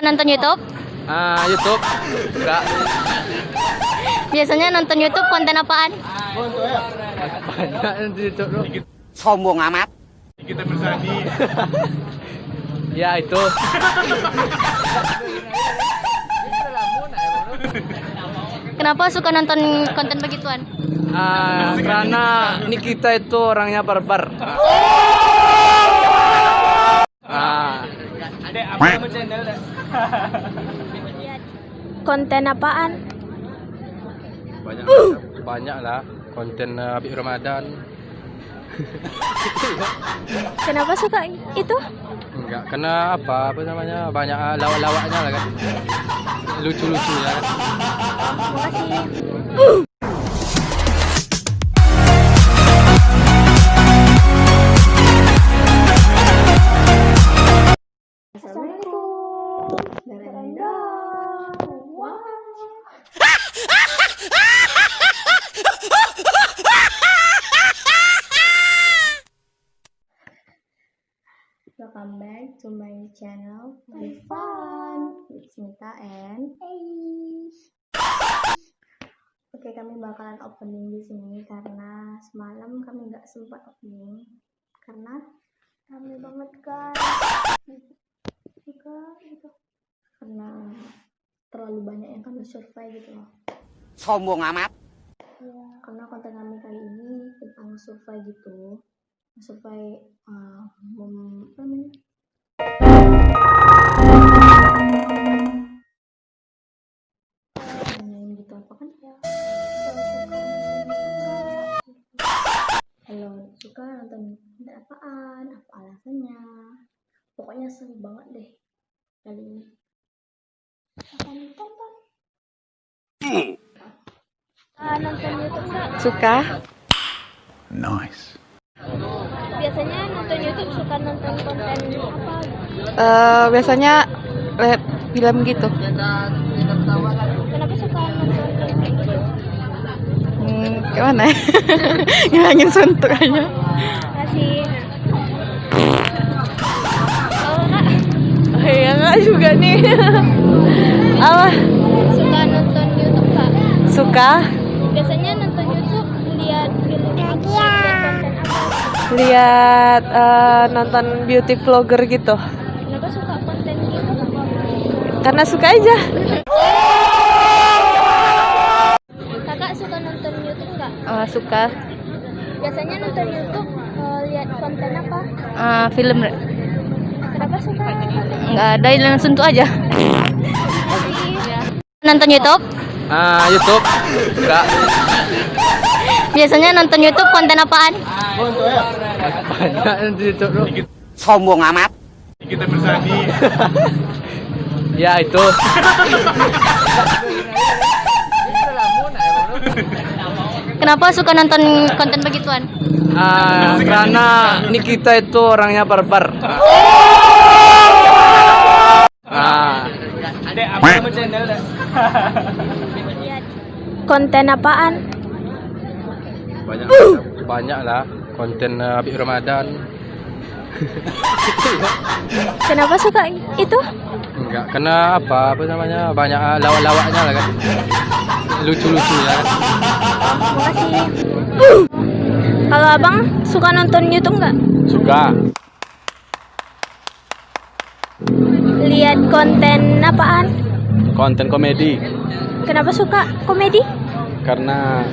Nonton YouTube? Ah, YouTube. Enggak. Biasanya nonton YouTube konten apaan? Banyak di YouTube bro. sombong amat Ya itu. Kenapa suka nonton konten begituan? Ah, karena Nikita itu orangnya barbar. Ah, Konten apaan? banyak banyak lah konten uh, Habib Ramadan. Kenapa suka itu? Enggak, karena apa? Apa namanya? Banyak ah, lawak-lawaknya lah kan. Lucu-lucu ya kan. Makasih. Welcome back to my channel Be Fun. It's Mita and Oke kami bakalan opening di sini karena semalam kami nggak sempat opening karena rame banget kan juga gitu. Karena terlalu banyak yang kami survei gitu loh. Sombong amat. Ya, karena konten kami kali ini tentang survei gitu. Survei uh, mem, apa namanya? Gitu apa kan ya? Kalau suka nonton konten apaan? Apa alasannya? Pokoknya seru banget deh kali ini. Akan tonton. Ah, nonton YouTube nggak? Suka. Nice. Biasanya nonton YouTube suka nonton konten apa? Eh, biasanya lihat film gitu. Kenapa suka nonton YouTube? Hmm, gimana? ya? Ngilangin suntuk aja. Kak Oh, iya enggak juga nih. Apa? suka nonton YouTube kak? Suka Biasanya nonton YouTube lihat film apa? Lihat konten apa? Lihat eh, nonton beauty vlogger gitu. Kenapa suka konten gitu? Karena suka aja. Kakak suka nonton YouTube nggak? Eh, suka Biasanya nonton YouTube eh, lihat konten apa? Eh, film Kenapa suka? nggak ada langsung tuh aja. Nonton YouTube? Ah, YouTube. Enggak. Biasanya nonton YouTube konten apaan? Banyak di YouTube sombong amat Ya itu. Kenapa suka nonton konten begituan? Ah, karena Nikita itu orangnya barbar. Ah, Konten apaan? Banyak banyak lah konten uh, Habib Ramadan. Kenapa suka itu? Enggak, karena apa? Apa namanya? Banyak ah, lawak-lawaknya lah kan. Lucu-lucu ya kan. Makasih. Kalau abang suka nonton YouTube nggak? Suka. Lihat konten apaan? Konten komedi Kenapa suka komedi? karena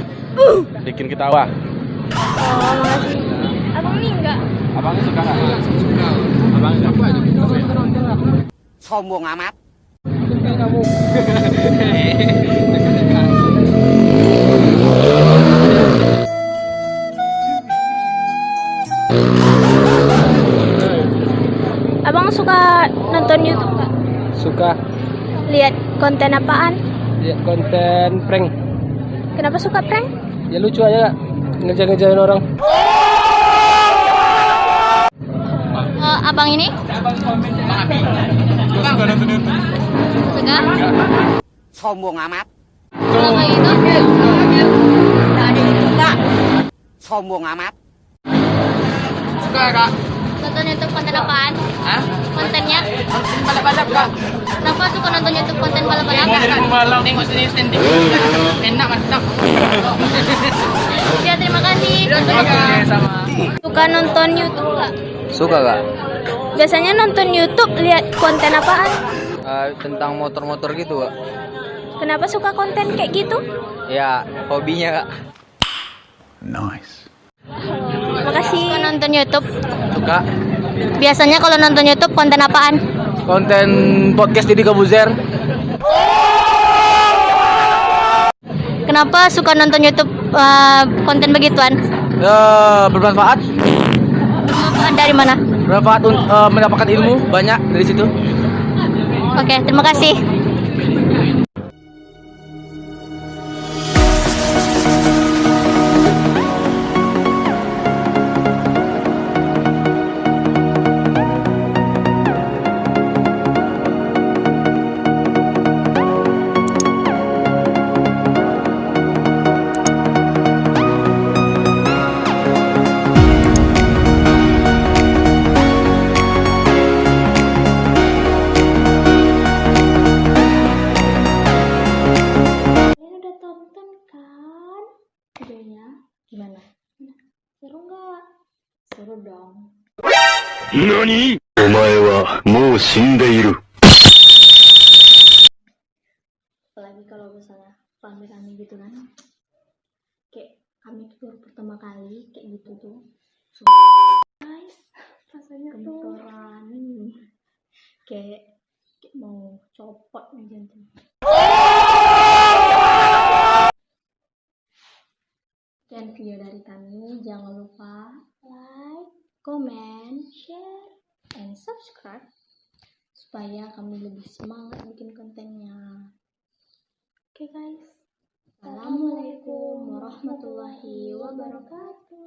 bikin ketawa. Oh, makasih. Abang nih enggak? Abang suka nggak? Suka. Abang apa aja sombong amat Abang suka nonton YouTube nggak? Suka. Lihat konten apaan? Ya konten prank. Kenapa suka prank? Ya lucu aja ngejar-ngejarin orang. Eh, abang ini? Suka? sombong amat Kalau kayak gitu? sombong amat Suka kak. Nonton YouTube konten apaan? Hah? Kontennya? Balap-balap kak. Kenapa suka nonton YouTube konten balap-balap? Tengok sini stand Enak mantap. Ya, terima kasih. sama. Suka nonton YouTube nggak? Suka kak? Biasanya nonton YouTube lihat konten apaan? Eh, tentang motor-motor gitu kak? Kenapa suka konten kayak gitu? Ya hobinya kak. Nice. Makasih. Suka nonton YouTube. Suka. Biasanya kalau nonton YouTube konten apaan? Konten podcast Didi Kabuzer. Kenapa suka nonton YouTube uh, konten begituan? Ya bermanfaat. Bermanfaat Dari mana? Bermanfaat eh, mendapatkan ilmu banyak dari situ. Oke, terima kasih. NANI? Omae wa mou shindeiru. Apalagi kalau misalnya rame-rame gitu kan. Kayak kami tuh baru pertama kali kayak gitu tuh. Guys, rasanya kentoran. Kayak, kayak mau copot aja tuh. Sekian video dari kami, jangan lupa like, comment, share, and subscribe supaya kami lebih semangat bikin kontennya. Oke guys. Assalamualaikum warahmatullahi wabarakatuh.